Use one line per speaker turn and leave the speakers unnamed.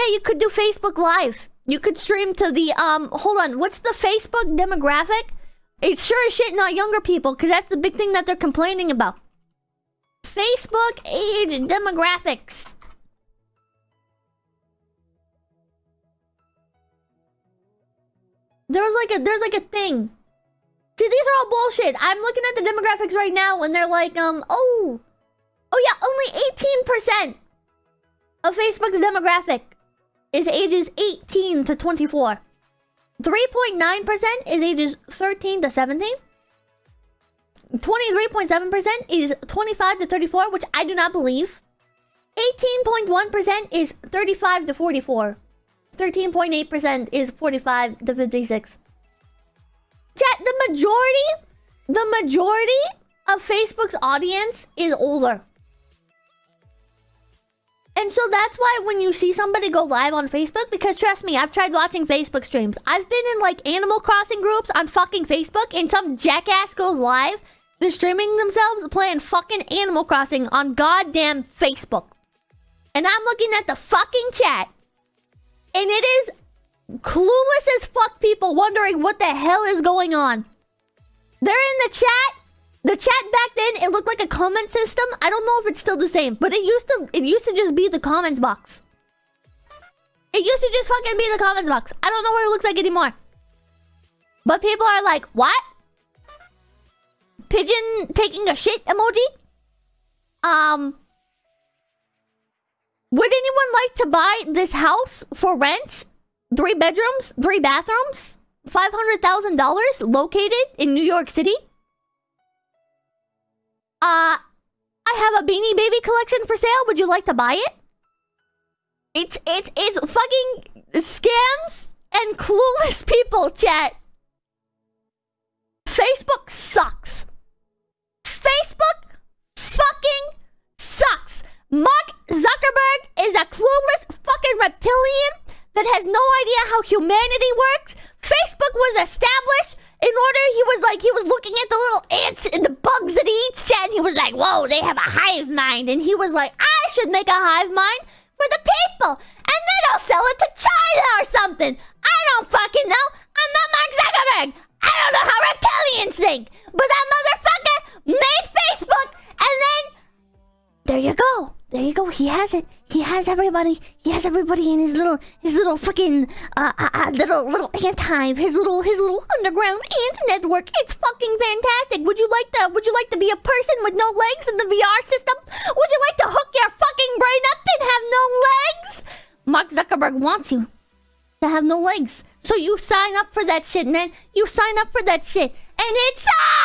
Yeah, you could do Facebook Live. You could stream to the um. Hold on, what's the Facebook demographic? It's sure as shit not younger people, because that's the big thing that they're complaining about. Facebook age demographics. There's like a there's like a thing. See, these are all bullshit. I'm looking at the demographics right now, and they're like, um, oh, oh yeah, only 18% of Facebook's demographic is ages 18 to 24. 3.9% is ages 13 to 17. 23.7% is 25 to 34, which I do not believe. 18.1% is 35 to 44. 13.8% is 45 to 56. Chat, the majority, the majority of Facebook's audience is older. And so that's why when you see somebody go live on Facebook, because trust me, I've tried watching Facebook streams. I've been in like Animal Crossing groups on fucking Facebook, and some jackass goes live. They're streaming themselves playing fucking Animal Crossing on goddamn Facebook. And I'm looking at the fucking chat, and it is clueless as fuck people wondering what the hell is going on. They're in the chat. The chat back then, it looked like a comment system. I don't know if it's still the same, but it used to it used to just be the comments box. It used to just fucking be the comments box. I don't know what it looks like anymore. But people are like, what? Pigeon taking a shit emoji? Um... Would anyone like to buy this house for rent? Three bedrooms, three bathrooms, $500,000 located in New York City? Uh, I have a Beanie Baby collection for sale. Would you like to buy it? It's, it's, it's fucking scams and clueless people, chat. Facebook sucks. Facebook fucking sucks. Mark Zuckerberg is a clueless fucking reptilian that has no idea how humanity works. Facebook was established in order, he was like, he was looking at the little ants and the bugs that he eats, and he was like, whoa, they have a hive mind. And he was like, I should make a hive mind for the people. And then I'll sell it to China or something. I don't fucking know. I'm not Mark Zuckerberg. I don't know how reptilians think. But that motherfucker made Facebook, and then there you go. There you go. He has it. He has everybody. He has everybody in his little, his little fucking, uh, uh, uh, little, little ant hive. His little, his little underground ant network. It's fucking fantastic. Would you like to, would you like to be a person with no legs in the VR system? Would you like to hook your fucking brain up and have no legs? Mark Zuckerberg wants you to have no legs. So you sign up for that shit, man. You sign up for that shit. And it's... Ah!